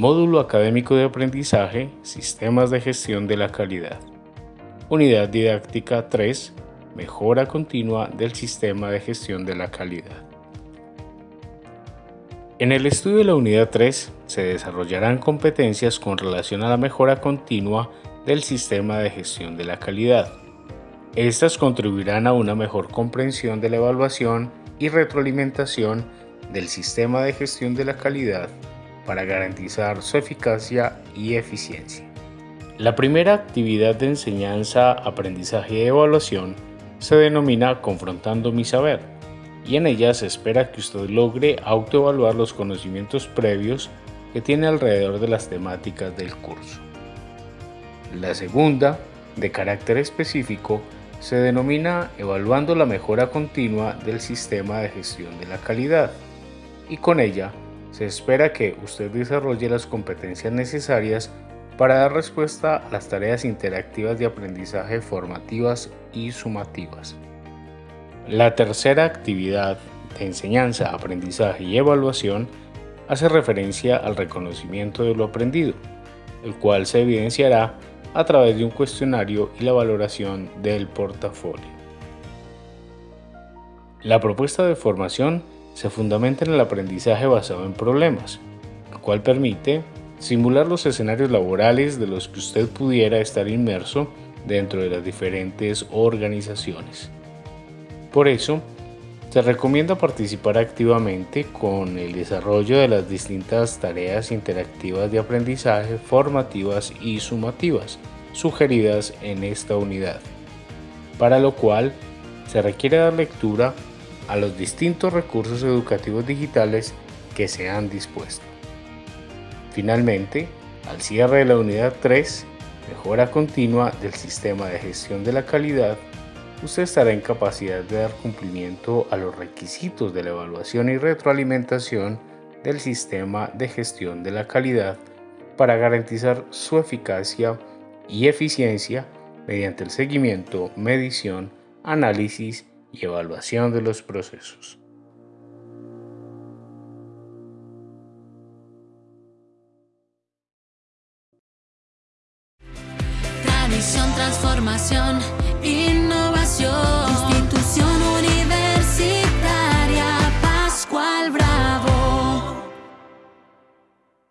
Módulo Académico de Aprendizaje, Sistemas de Gestión de la Calidad. Unidad Didáctica 3, Mejora Continua del Sistema de Gestión de la Calidad. En el estudio de la Unidad 3 se desarrollarán competencias con relación a la mejora continua del sistema de gestión de la calidad. Estas contribuirán a una mejor comprensión de la evaluación y retroalimentación del sistema de gestión de la calidad para garantizar su eficacia y eficiencia. La primera actividad de enseñanza, aprendizaje y evaluación se denomina Confrontando mi saber y en ella se espera que usted logre autoevaluar los conocimientos previos que tiene alrededor de las temáticas del curso. La segunda, de carácter específico, se denomina Evaluando la mejora continua del sistema de gestión de la calidad y con ella se espera que usted desarrolle las competencias necesarias para dar respuesta a las tareas interactivas de aprendizaje formativas y sumativas. La tercera actividad de enseñanza, aprendizaje y evaluación hace referencia al reconocimiento de lo aprendido, el cual se evidenciará a través de un cuestionario y la valoración del portafolio. La propuesta de formación se fundamenta en el aprendizaje basado en problemas, el cual permite simular los escenarios laborales de los que usted pudiera estar inmerso dentro de las diferentes organizaciones. Por eso, se recomienda participar activamente con el desarrollo de las distintas tareas interactivas de aprendizaje formativas y sumativas sugeridas en esta unidad, para lo cual se requiere dar lectura a los distintos recursos educativos digitales que se han dispuesto. Finalmente, al cierre de la unidad 3, mejora continua del sistema de gestión de la calidad, usted estará en capacidad de dar cumplimiento a los requisitos de la evaluación y retroalimentación del sistema de gestión de la calidad para garantizar su eficacia y eficiencia mediante el seguimiento, medición, análisis y evaluación de los procesos. Tradición, transformación, innovación.